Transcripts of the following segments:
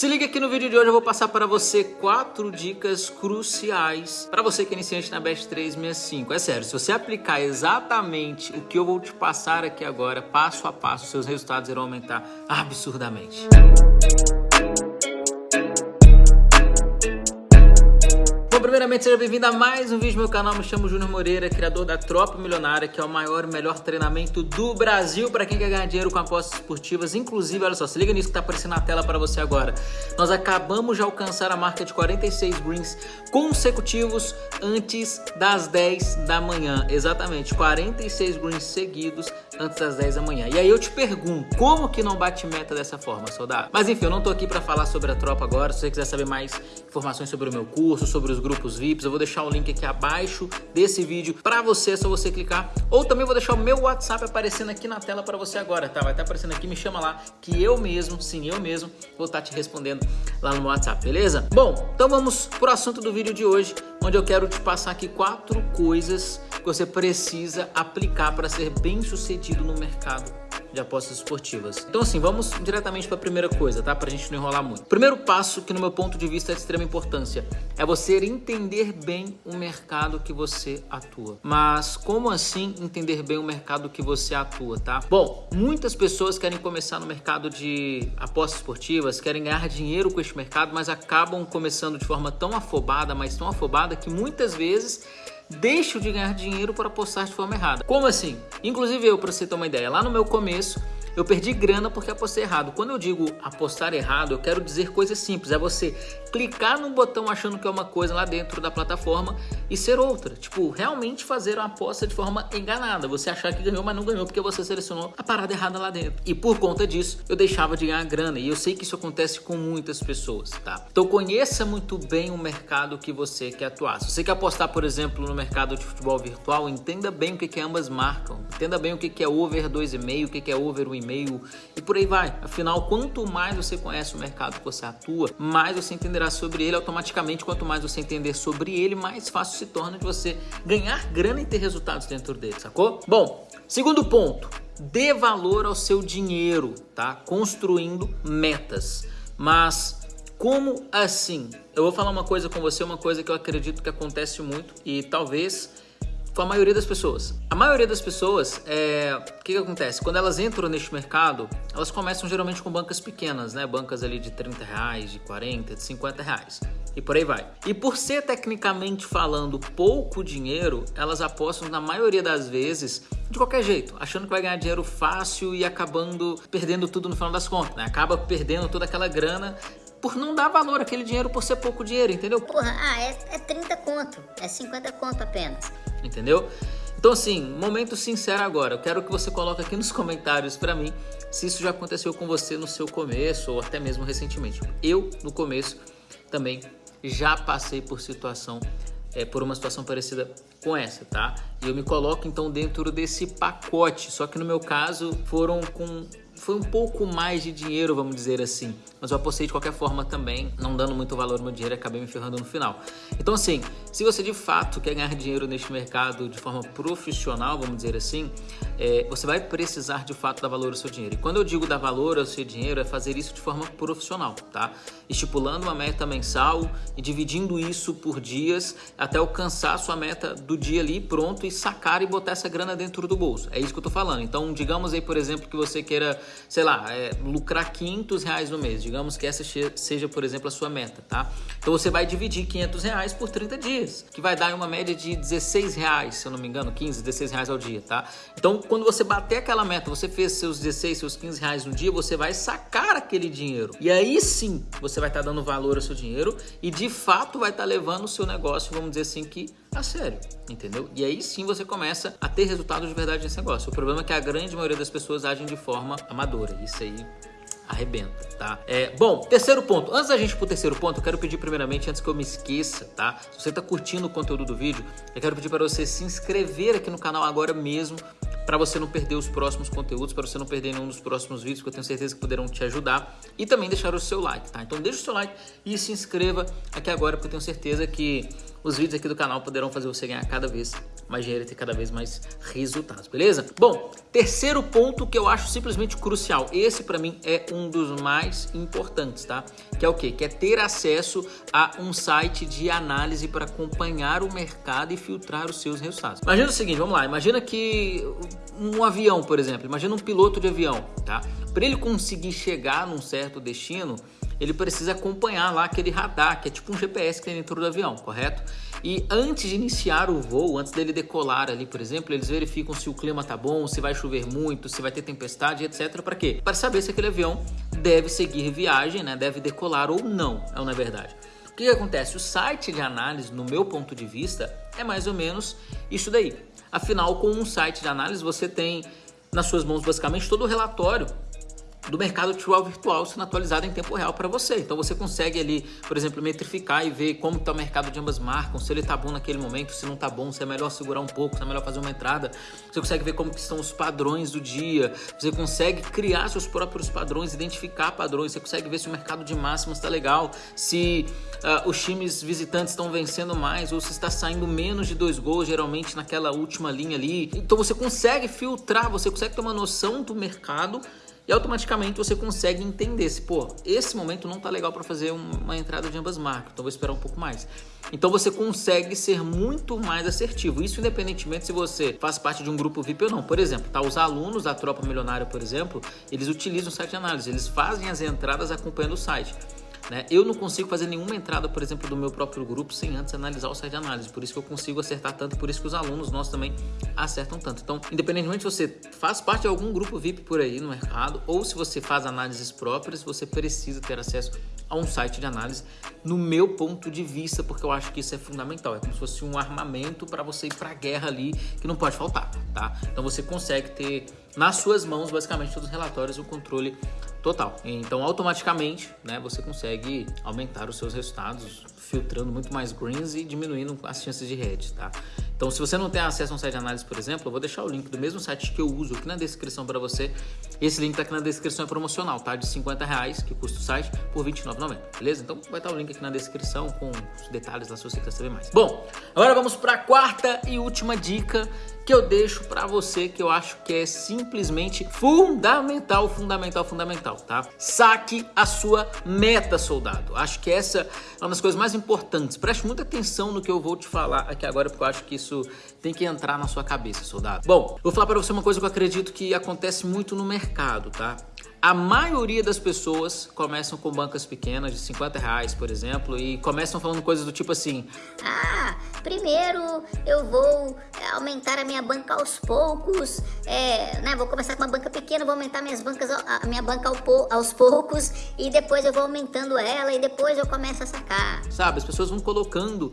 Se liga aqui no vídeo de hoje, eu vou passar para você quatro dicas cruciais para você que é iniciante na Best 365. É sério, se você aplicar exatamente o que eu vou te passar aqui agora, passo a passo, seus resultados irão aumentar absurdamente. Primeiramente seja bem-vindo a mais um vídeo no meu canal, me chamo Júnior Moreira, criador da Tropa Milionária, que é o maior e melhor treinamento do Brasil para quem quer ganhar dinheiro com apostas esportivas, inclusive, olha só, se liga nisso que está aparecendo na tela para você agora. Nós acabamos de alcançar a marca de 46 greens consecutivos antes das 10 da manhã, exatamente, 46 greens seguidos antes das 10 da manhã. E aí eu te pergunto, como que não bate meta dessa forma, soldado? Mas enfim, eu não tô aqui para falar sobre a tropa agora, se você quiser saber mais informações sobre o meu curso, sobre os grupos VIPs. Eu vou deixar o link aqui abaixo desse vídeo para você, é só você clicar. Ou também vou deixar o meu WhatsApp aparecendo aqui na tela para você agora, tá? Vai estar tá aparecendo aqui, me chama lá, que eu mesmo, sim, eu mesmo, vou estar tá te respondendo lá no WhatsApp, beleza? Bom, então vamos pro assunto do vídeo de hoje, onde eu quero te passar aqui quatro coisas que você precisa aplicar para ser bem sucedido no mercado de apostas esportivas. Então assim, vamos diretamente para a primeira coisa, tá? Para a gente não enrolar muito. Primeiro passo, que no meu ponto de vista é de extrema importância, é você entender bem o mercado que você atua. Mas como assim entender bem o mercado que você atua, tá? Bom, muitas pessoas querem começar no mercado de apostas esportivas, querem ganhar dinheiro com este mercado, mas acabam começando de forma tão afobada, mas tão afobada que muitas vezes deixo de ganhar dinheiro por apostar de forma errada. Como assim? Inclusive eu, para você ter uma ideia, lá no meu começo eu perdi grana porque apostei errado. Quando eu digo apostar errado, eu quero dizer coisas simples. É você clicar num botão achando que é uma coisa lá dentro da plataforma e ser outra. Tipo, realmente fazer uma aposta de forma enganada. Você achar que ganhou, mas não ganhou porque você selecionou a parada errada lá dentro. E por conta disso, eu deixava de ganhar grana. E eu sei que isso acontece com muitas pessoas, tá? Então conheça muito bem o mercado que você quer atuar. Se você quer apostar, por exemplo, no mercado de futebol virtual, entenda bem o que, que ambas marcam. Entenda bem o que, que é over 2,5, o que, que é over 1,5 e-mail e por aí vai. Afinal, quanto mais você conhece o mercado que você atua, mais você entenderá sobre ele automaticamente. Quanto mais você entender sobre ele, mais fácil se torna de você ganhar grana e ter resultados dentro dele, sacou? Bom, segundo ponto, dê valor ao seu dinheiro, tá? Construindo metas. Mas como assim? Eu vou falar uma coisa com você, uma coisa que eu acredito que acontece muito e talvez com a maioria das pessoas. A maioria das pessoas, é... o que, que acontece? Quando elas entram neste mercado, elas começam geralmente com bancas pequenas, né? Bancas ali de 30 reais, de 40, de 50 reais. E por aí vai. E por ser tecnicamente falando pouco dinheiro, elas apostam na maioria das vezes de qualquer jeito, achando que vai ganhar dinheiro fácil e acabando perdendo tudo no final das contas, né? Acaba perdendo toda aquela grana por não dar valor àquele dinheiro por ser pouco dinheiro, entendeu? Porra, ah, é, é 30 conto, é 50 conto apenas entendeu? Então assim, momento sincero agora, eu quero que você coloque aqui nos comentários para mim se isso já aconteceu com você no seu começo ou até mesmo recentemente. Eu, no começo, também já passei por situação, é, por uma situação parecida com essa, tá? E eu me coloco então dentro desse pacote, só que no meu caso foram com foi um pouco mais de dinheiro, vamos dizer assim. Mas eu apostei de qualquer forma também, não dando muito valor ao meu dinheiro acabei me ferrando no final. Então assim, se você de fato quer ganhar dinheiro neste mercado de forma profissional, vamos dizer assim, é, você vai precisar de fato dar valor ao seu dinheiro. E quando eu digo dar valor ao seu dinheiro, é fazer isso de forma profissional, tá? Estipulando uma meta mensal e dividindo isso por dias até alcançar a sua meta do dia ali pronto e sacar e botar essa grana dentro do bolso. É isso que eu tô falando. Então, digamos aí, por exemplo, que você queira sei lá, é, lucrar 500 reais no mês. Digamos que essa seja, por exemplo, a sua meta, tá? Então você vai dividir 500 reais por 30 dias, que vai dar uma média de 16 reais, se eu não me engano, 15, 16 reais ao dia, tá? Então quando você bater aquela meta, você fez seus 16, seus 15 reais no dia, você vai sacar aquele dinheiro. E aí sim, você vai estar tá dando valor ao seu dinheiro e de fato vai estar tá levando o seu negócio, vamos dizer assim, que a sério, entendeu? E aí sim você começa a ter resultados de verdade nesse negócio. O problema é que a grande maioria das pessoas agem de forma amadora. Isso aí arrebenta, tá? É, bom, terceiro ponto. Antes da gente ir pro terceiro ponto, eu quero pedir primeiramente, antes que eu me esqueça, tá? Se você tá curtindo o conteúdo do vídeo, eu quero pedir para você se inscrever aqui no canal agora mesmo para você não perder os próximos conteúdos, para você não perder nenhum dos próximos vídeos, que eu tenho certeza que poderão te ajudar. E também deixar o seu like, tá? Então deixa o seu like e se inscreva aqui agora, porque eu tenho certeza que os vídeos aqui do canal poderão fazer você ganhar cada vez mais dinheiro e ter cada vez mais resultados, beleza? Bom, terceiro ponto que eu acho simplesmente crucial. Esse para mim é um dos mais importantes, tá? Que é o quê? Que é ter acesso a um site de análise para acompanhar o mercado e filtrar os seus resultados. Imagina o seguinte, vamos lá, imagina que um avião, por exemplo, imagina um piloto de avião, tá? Para ele conseguir chegar num certo destino, ele precisa acompanhar lá aquele radar, que é tipo um GPS que tem dentro do avião, correto? E antes de iniciar o voo, antes dele decolar ali, por exemplo, eles verificam se o clima tá bom, se vai chover muito, se vai ter tempestade, etc. Para quê? Para saber se aquele avião deve seguir viagem, né? Deve decolar ou não, é na verdade. O que, que acontece? O site de análise, no meu ponto de vista, é mais ou menos isso daí. Afinal, com um site de análise, você tem nas suas mãos basicamente todo o relatório do mercado trial virtual sendo atualizado em tempo real para você. Então você consegue ali, por exemplo, metrificar e ver como está o mercado de ambas marcas, se ele está bom naquele momento, se não está bom, se é melhor segurar um pouco, se é melhor fazer uma entrada. Você consegue ver como estão os padrões do dia. Você consegue criar seus próprios padrões, identificar padrões. Você consegue ver se o mercado de máximas está legal, se uh, os times visitantes estão vencendo mais ou se está saindo menos de dois gols, geralmente naquela última linha ali. Então você consegue filtrar, você consegue ter uma noção do mercado e automaticamente você consegue entender se, pô, esse momento não tá legal para fazer uma entrada de ambas marcas, então vou esperar um pouco mais. Então você consegue ser muito mais assertivo. Isso independentemente se você faz parte de um grupo VIP ou não. Por exemplo, tá os alunos da Tropa Milionária, por exemplo, eles utilizam o site de análise, eles fazem as entradas acompanhando o site. Né? Eu não consigo fazer nenhuma entrada, por exemplo, do meu próprio grupo sem antes analisar o site de análise. Por isso que eu consigo acertar tanto, por isso que os alunos nossos também acertam tanto. Então, independentemente se você faz parte de algum grupo VIP por aí no mercado ou se você faz análises próprias, você precisa ter acesso a um site de análise, no meu ponto de vista, porque eu acho que isso é fundamental. É como se fosse um armamento para você ir para a guerra ali, que não pode faltar, tá? Então você consegue ter nas suas mãos, basicamente, todos os relatórios, o controle total. Então, automaticamente, né, você consegue aumentar os seus resultados, filtrando muito mais greens e diminuindo as chances de head, tá? Então, se você não tem acesso a um site de análise, por exemplo, eu vou deixar o link do mesmo site que eu uso aqui na descrição para você. Esse link tá aqui na descrição, é promocional, tá? De 50 reais, que custa o site, por R$29,90, beleza? Então, vai estar o link aqui na descrição com os detalhes lá se você quer saber mais. Bom, agora vamos para a quarta e última dica que eu deixo para você que eu acho que é simplesmente fundamental, fundamental, fundamental, tá? Saque a sua meta, soldado. Acho que essa é uma das coisas mais importantes. Preste muita atenção no que eu vou te falar aqui agora, porque eu acho que isso tem que entrar na sua cabeça, soldado. Bom, vou falar para você uma coisa que eu acredito que acontece muito no mercado, tá? A maioria das pessoas começam com bancas pequenas de 50 reais, por exemplo, e começam falando coisas do tipo assim: Ah, primeiro eu vou é, aumentar a minha banca aos poucos, é, né? Vou começar com uma banca pequena, vou aumentar minhas bancas, a minha banca aos poucos e depois eu vou aumentando ela e depois eu começo a sacar. Sabe, as pessoas vão colocando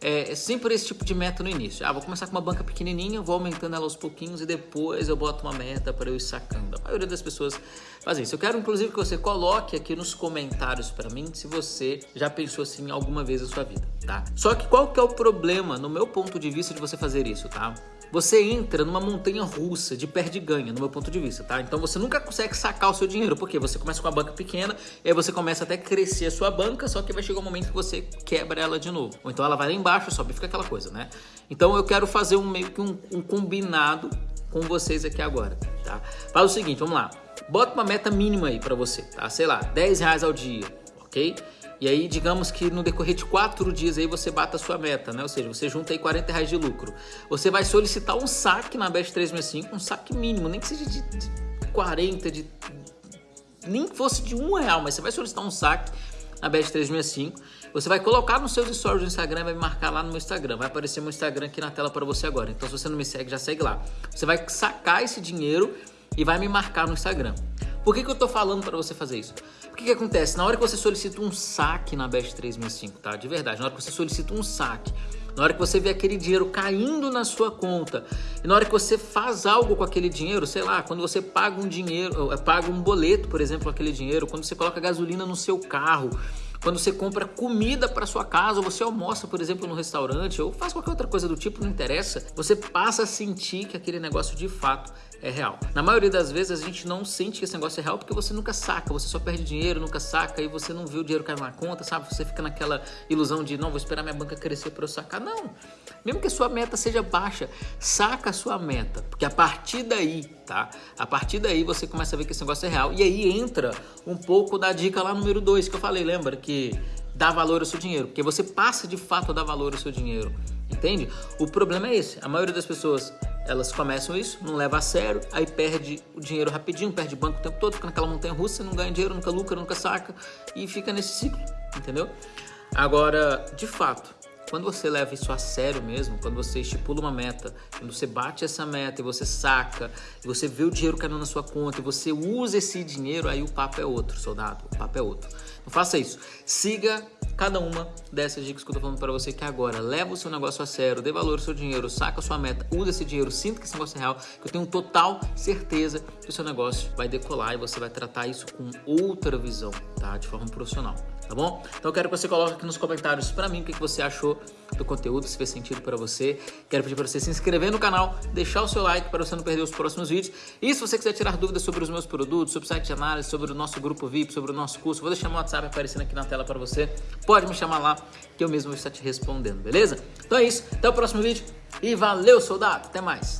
é, é, sempre esse tipo de meta no início. Ah, vou começar com uma banca pequenininha, vou aumentando ela aos pouquinhos e depois eu boto uma meta para eu ir sacando. A maioria das pessoas faz isso. Eu quero inclusive que você coloque aqui nos comentários para mim se você já pensou assim alguma vez na sua vida, tá? Só que qual que é o problema, no meu ponto de vista, de você fazer isso, tá? você entra numa montanha russa de perde-ganha, no meu ponto de vista, tá? Então você nunca consegue sacar o seu dinheiro, porque você começa com uma banca pequena, e aí você começa até crescer a sua banca, só que vai chegar um momento que você quebra ela de novo. Ou então ela vai lá embaixo, sobe, fica aquela coisa, né? Então eu quero fazer um meio que um, um combinado com vocês aqui agora, tá? Faz o seguinte, vamos lá. Bota uma meta mínima aí para você, tá? Sei lá, 10 reais ao dia, ok? E aí, digamos que no decorrer de quatro dias aí você bata a sua meta, né? Ou seja, você junta aí 40 reais de lucro. Você vai solicitar um saque na Bet 365, um saque mínimo, nem que seja de, de 40, de. Nem que fosse de um real, mas você vai solicitar um saque na Bet 365. Você vai colocar nos seus stories do Instagram vai me marcar lá no meu Instagram. Vai aparecer meu Instagram aqui na tela para você agora. Então, se você não me segue, já segue lá. Você vai sacar esse dinheiro e vai me marcar no Instagram. Por que, que eu tô falando para você fazer isso? O que, acontece? Na hora que você solicita um saque na Best 365, tá? De verdade, na hora que você solicita um saque, na hora que você vê aquele dinheiro caindo na sua conta, e na hora que você faz algo com aquele dinheiro, sei lá, quando você paga um dinheiro, paga um boleto, por exemplo, com aquele dinheiro, quando você coloca gasolina no seu carro, quando você compra comida para sua casa, ou você almoça, por exemplo, no restaurante, ou faz qualquer outra coisa do tipo, não interessa, você passa a sentir que aquele negócio de fato é real. Na maioria das vezes a gente não sente que esse negócio é real porque você nunca saca, você só perde dinheiro, nunca saca e você não vê o dinheiro cair na conta, sabe? Você fica naquela ilusão de não, vou esperar minha banca crescer para eu sacar. Não. Mesmo que a sua meta seja baixa, saca a sua meta, porque a partir daí, tá? A partir daí você começa a ver que esse negócio é real e aí entra um pouco da dica lá número 2 que eu falei, lembra que dá valor ao seu dinheiro, porque você passa de fato a dar valor ao seu dinheiro. Entende? O problema é esse. A maioria das pessoas elas começam isso, não leva a sério, aí perde o dinheiro rapidinho, perde banco o tempo todo, fica naquela montanha russa, não ganha dinheiro, nunca lucra, nunca saca e fica nesse ciclo, entendeu? Agora, de fato, quando você leva isso a sério mesmo, quando você estipula uma meta, quando você bate essa meta e você saca, e você vê o dinheiro caindo na sua conta e você usa esse dinheiro, aí o papo é outro, soldado. O papo é outro. Não faça isso. Siga cada uma dessas dicas que eu tô falando para você que agora leva o seu negócio a sério, dê valor ao seu dinheiro, saca a sua meta, usa esse dinheiro, sinta que esse negócio é real, que eu tenho total certeza que o seu negócio vai decolar e você vai tratar isso com outra visão, tá? De forma profissional, tá bom? Então eu quero que você coloque aqui nos comentários para mim o que você achou do conteúdo, se fez sentido para você. Quero pedir para você se inscrever no canal, deixar o seu like para você não perder os próximos vídeos. E se você quiser tirar dúvidas sobre os meus produtos, sobre o site de análise, sobre o nosso grupo VIP, sobre o nosso curso, vou deixar meu WhatsApp aparecendo aqui na tela para você pode me chamar lá que eu mesmo vou estar te respondendo, beleza? Então é isso, até o próximo vídeo e valeu, soldado! Até mais!